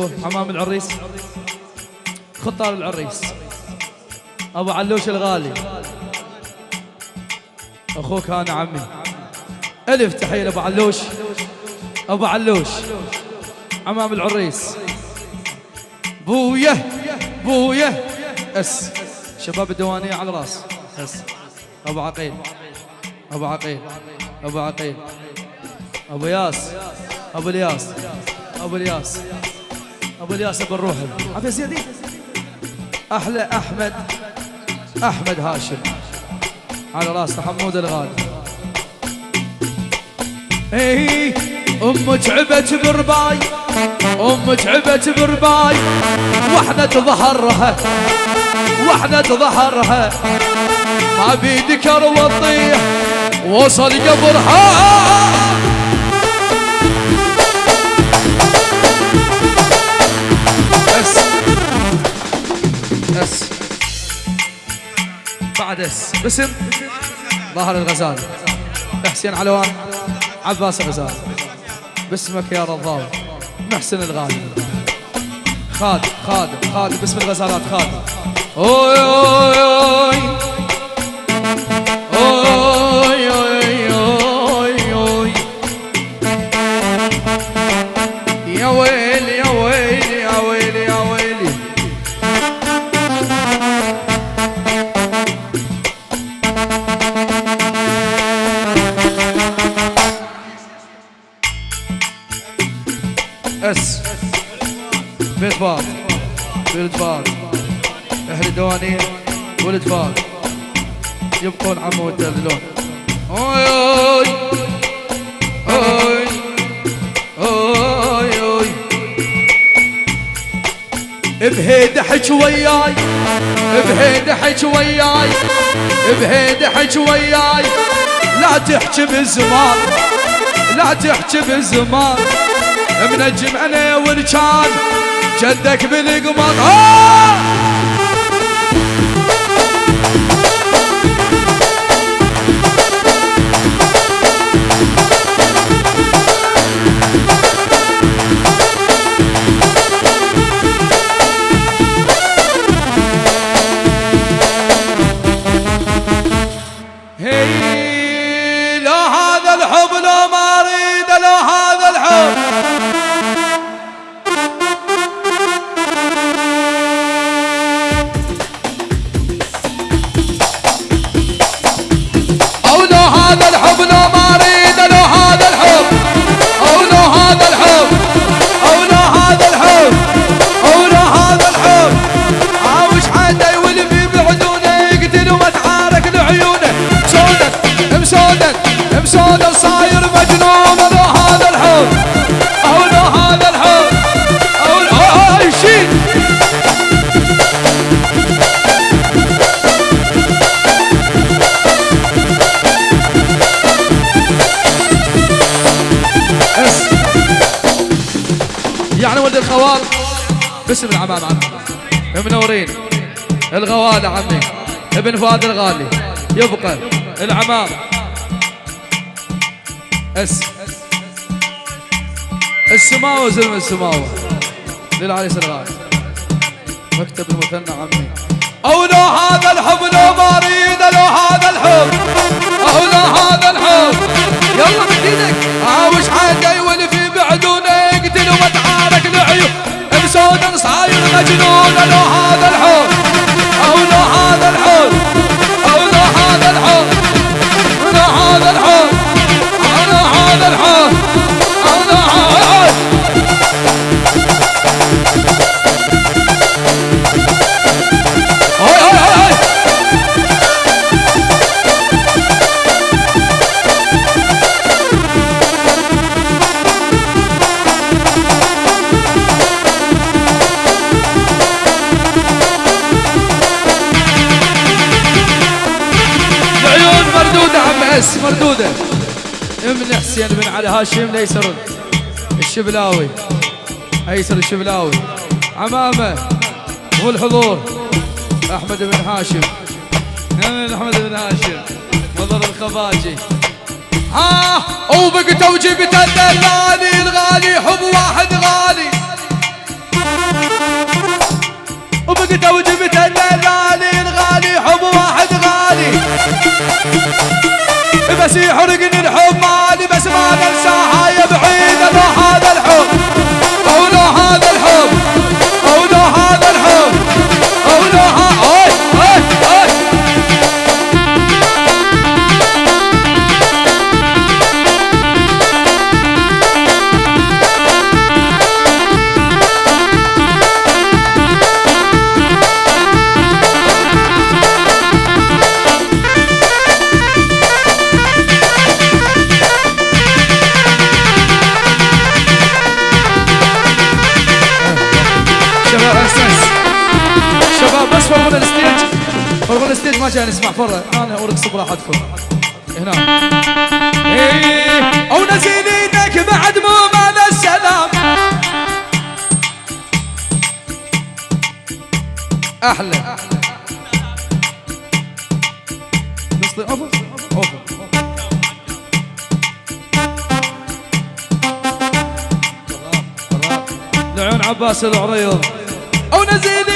حمام العريس. خطار العريس. أبو علوش الغالي. أخوك أنا عمي. ألف تحية لأبو علوش. أبو علوش. عمام العريس. بوية. بوية. أس. شباب الديوانية على راس أس. أبو عقيل. أبو عقيل. أبو عقيل. أبو ياس. أبو الياس. أبو الياس. أبو الياس أبو الروح. عبد زيادي أحلى أحمد. أحمد هاشم. على راس حمود الغالي. اي أم تعبت برباي. أم تعبت برباي. وإحنا ظهرها. وإحنا ظهرها. ما بيدك وطيح وصل قبرها. بس بس بعد اس. باسم ظهر الغزال. حسين علوان. عباس الغزال. باسمك يا رضاوي محسن الغالي. خالد خالد خالد باسم الغزالات خالد. أوي أوي أوي. فار يبقون عمو والدلون أوي أوي أوي أوي أوي. بهيد حج وياي بهيد حج وياي بهيد حج وياي لا تحكي بالزمان لا تحكي بالزمان منجم أنا والكان جدك بالقمر صاير مجنون لو هذا الحب. أو لو هذا الحب. أو لو شيل اس يعني ولد الخوال. باسم العمام عمي. منورين الغوالة عمي. ابن فؤاد الغالي. يبقى العمام. أس. السماوة زلم السماوة. للعريس الغالي مكتب المثنى عمي. أو لو هذا الحب لو ما اريد لو هذا الحب. أو لو هذا الحب. يلا من إيدك عاوش حدا يولف بعدونه يقتل ومتعارك لعيون بسود صاير مجنون. لو هذا الحب. أو لو هذا الحب. على هاشم ليسر الشبلاوي. ايسر الشبلاوي؟ عمامة. والحضور أحمد بن هاشم. أحمد بن هاشم. مضر الخفاجي. ها! وبق توجيب الدلالي. الغالي حب واحد غالي. وبق توجيب الدلالي. الغالي حب واحد غالي. بس يحرقني الحب مالي بس ما ننساها يا بعيد هذا الحب. ما كان نسمع فرة أنا ارقص براحتكم هنا. إيه نزل إيدك بعد مو مال السلام. أحلى. بس أوفر. أوفر. لعيون عباس العريض. أو نزل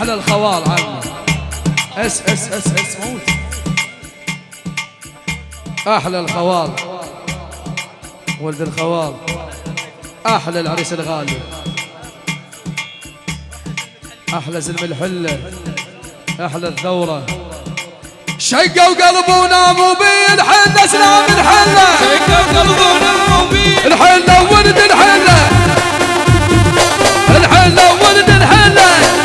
أحلى الخوال عنا أس أس أس أس موت. أحلى الخوال. ولد الخوال. أحلى العريس الغالي. أحلى زلم الحلة. أحلى الثورة. شقوا قلبه وناموا بيه الحله سلام الحله شقوا قلبه وناموا بيه الحلة ولد الحلة. الحلة ولد الحلة.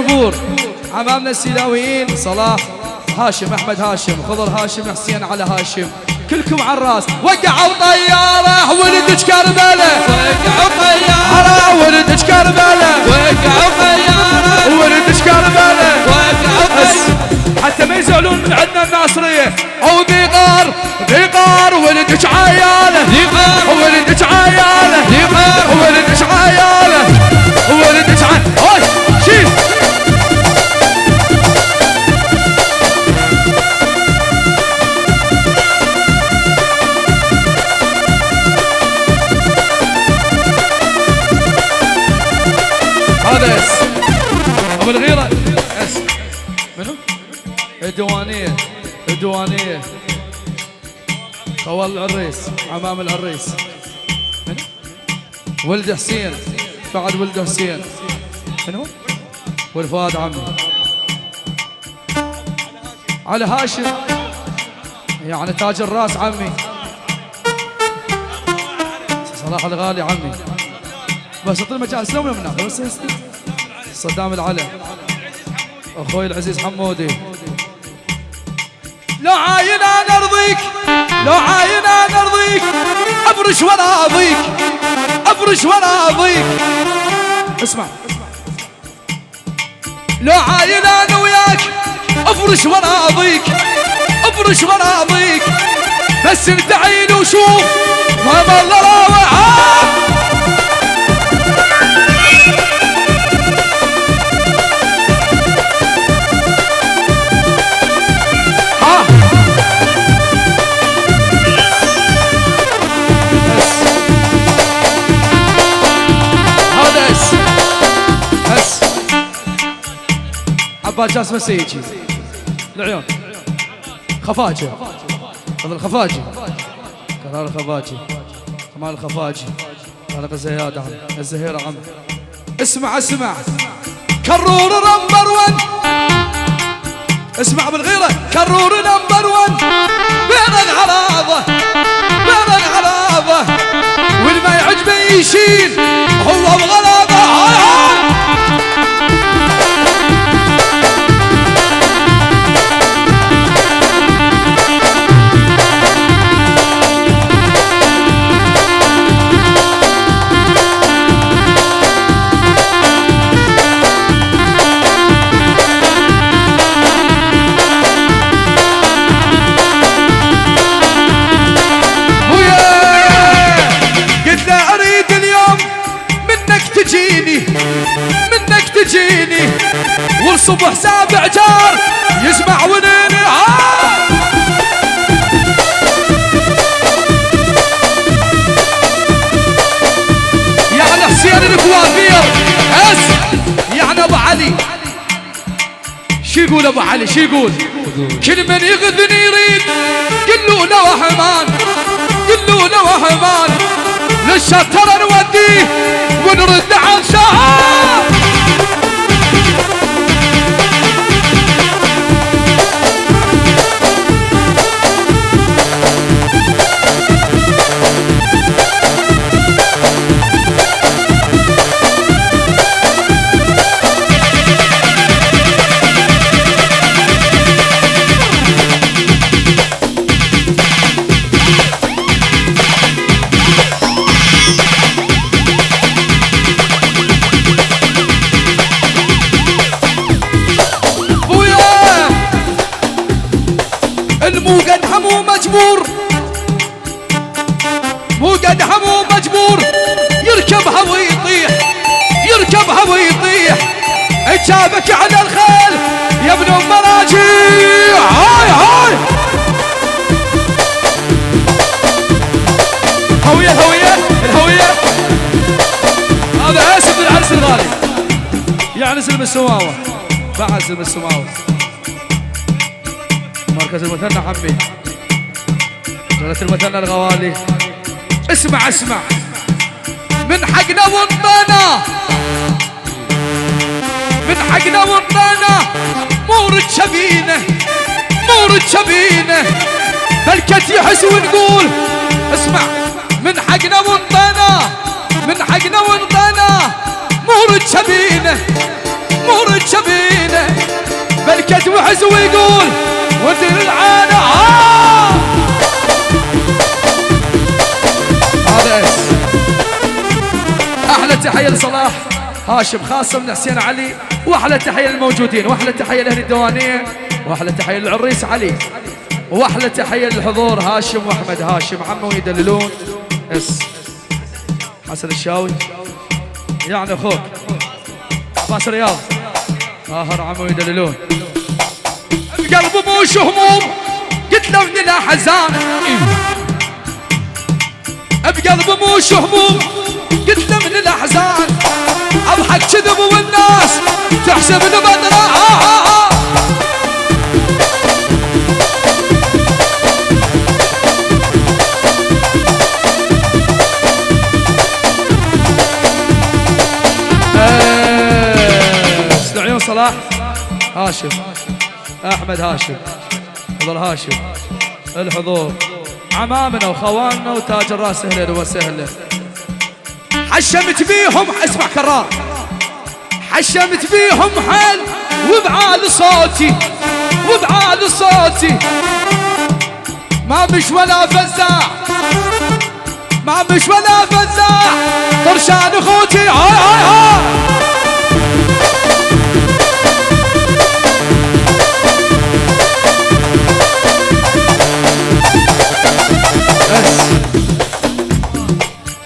الجمهور. عمامنا السيلاويين صلاح هاشم أحمد هاشم خضر هاشم حسين على هاشم. كلكم على الرأس. وقعوا طيارة. ولدك كربلاء وقعوا طيارة. ولدك كربلاء وقعوا طيارة. ولدك كربلاء وقعوا بس حتى ما يزعلون من عندنا الناصرية. أو ذيقار ذيقار ولدك عيالة. ذيقار ولدك ولد حسين بعد ولد حسين. منو؟ والفؤاد عمي. على هاشم. يعني تاج الراس عمي. صلاح الغالي عمي. بس اعطيني مجال سلام من هناك؟ بس صدام العلا أخوي العزيز حمودي. لو عاين أنا أرضيك. لو عاين أنا ارضيك أفرش وأنا اضيك أفرش وأنا اضيك اسمع. لو عاين أنا وياك أفرش اضيك أفرش وأنا اضيك بس انت عين وشوف ما ضل راوع عباد جاسم السيجي العيون خفاجه هذا الخفاجي. كرار الخفاجي. كمال الخفاجي. طارق الزياد عم. الزهير عم. اسمع اسمع. كرور نمبر 1 اسمع بالغيرة. كرور نمبر 1 بين العراضه بين العراضه والما يعجبه يشيل. والصبح سابع جار يسمع ونيني ها يعني حسين الكوافير اس يعني أبو علي. شو يقول أبو علي؟ شو يقول؟ كل من يغذني يريد؟ قل له وهمان قل له وهمان. للشطر نوديه ونرد عن شهر. سلم السماوة. بعد سلم السماوة. مركز المثنى عمي جلة المثنى الغوالي. اسمع اسمع. من حقنا وانطانا من حقنا وانطانا مورد شبينه مورد شبينه بلكت يحس ونقول اسمع من حقنا وانطانا من حقنا وانطانا. مورد شبينه مورد شبينه بلكت وحس ويقول ودر العانة آه هذا أحلى تحية لصلاح. هاشم خاصه من حسين علي. وأحلى تحية للموجودين وأحلى تحية لأهل الديوانيه وأحلى تحية للعريس علي. وأحلى تحية للحضور هاشم وأحمد. هاشم عمو يدللون. اس. حسن الشاوي. يعني أخوك. عباس رياض. اخر عمو يدللون. بقلب موش هموم قلت له من الاحزان بقلب موش هموم قلت له من الاحزان أضحك كذب والناس تحسبني بدرة آه آه آه. بس لعيون صلاح؟ هاشم. أحمد هاشم. حضر هاشم. الحضور. عمامنا وخواننا وتاج الرأس أهلا وسهلا حشمت بيهم اسمع كرار حشمت بيهم حل وبعال صوتي وبعال صوتي. ما مش ولا فزاع ما مش ولا فزاع طرشان اخوتي هاي هاي هاي.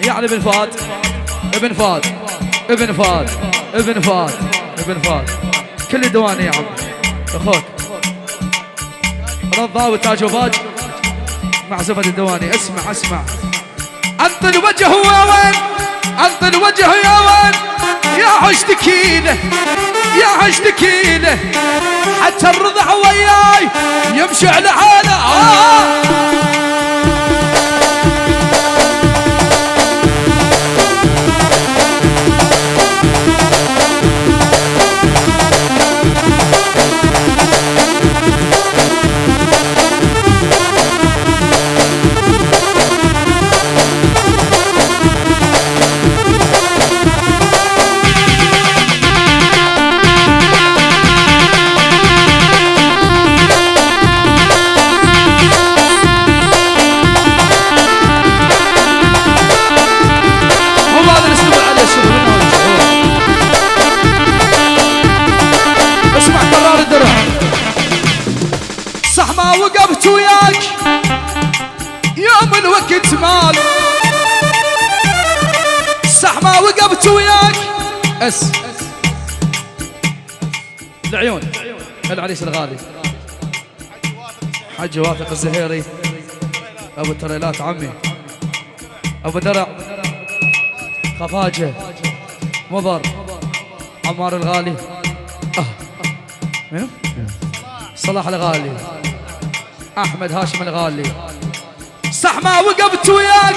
يعني فهد ابن فهد ابن فهد ابن فهد ابن فهد كل الدواني يا عم. أخوك. رضا وتاج وفاج. معزفة الدواني. اسمع اسمع. انت الوجه يا وين انت الوجه يا وين يا عشتكيله يا عشتكيله حتى الرضع وياي يمشي على حاله. آه. أس. العيون. العريس الغالي. حج واثق الزهيري. أبو التريلات عمي. أبو درع. خفاجه. مضر. عمار الغالي. منو؟ صلاح الغالي. أحمد هاشم الغالي. صح ما وقفت وياك.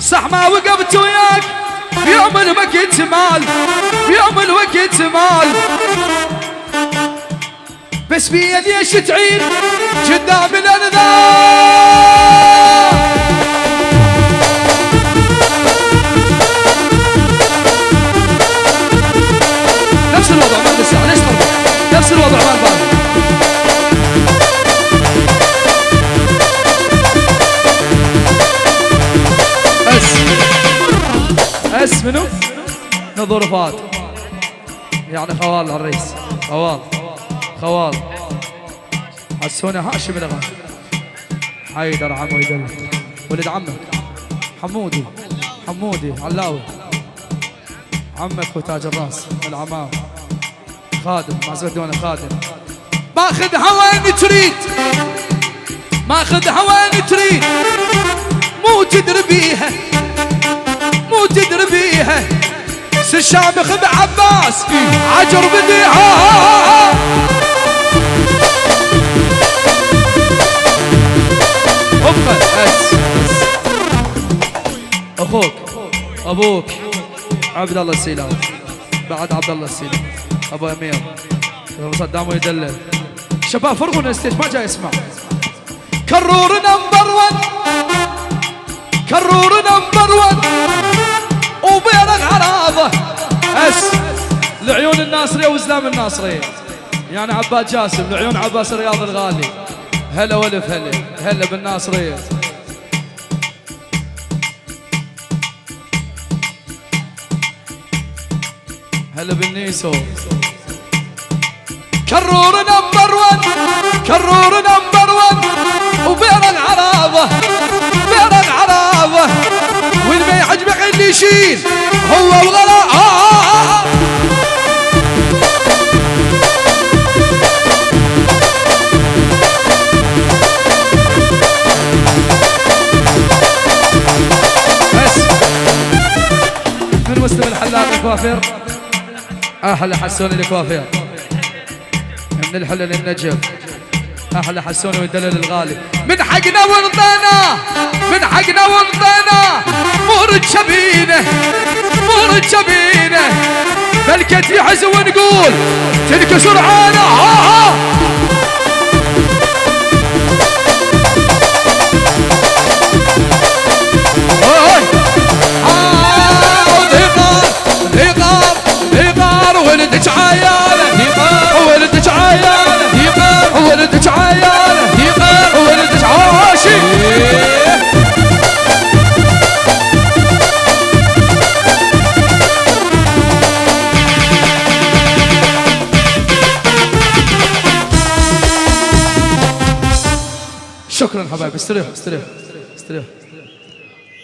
صح ما وقفت وياك. يوم الوقت مال في يوم الوقت مال. بس بيا ليش تعيد قدام الأنذار. نظر فات يعني خوال العريس خوال. خوال. حسوني هاشم الغالي حيدر عمو يدل. ولد عمك. حمودي. حمودي. علاوي. عمك وتاج الراس. العمام خادم. مع زبدونه خادم. ماخذ هوان تريد. ماخذ هوان تريد. مو تدري بيها. مو تدري بيها. سر شامخ بعباس عجر بس أخوك أبوك. عبد الله السيلاوي بعد عبد الله السيلاوي أبو أمير. صدام يدلل شباب فرغوا الستيج ما جاي يسمع كرور نمبر 1 كرور نمبر 1 وبيرق عراضه أس لعيون الناصرية وزلام الناصرية. يعني عباد جاسم لعيون عباس الرياض الغالي. هلا ولف هلا هلا بالناصرية. هلا بالنيسو. كرور نمبر 1 كرور نمبر 1 وبين العراضه بين العراضه واللي ما يعجبك يشيل هو وغلا آه آه آه. بس. من مسلم الحلاق الكوافير. أحلى حسوني الكوافير. من الحلل للنجف أحلى حسوني والدلل الغالي. من حقنا ورضينا من حقنا ورضينا. مور شبينه ملكة يحز ونقول تنكسر عانا стрих, стрих, стрих.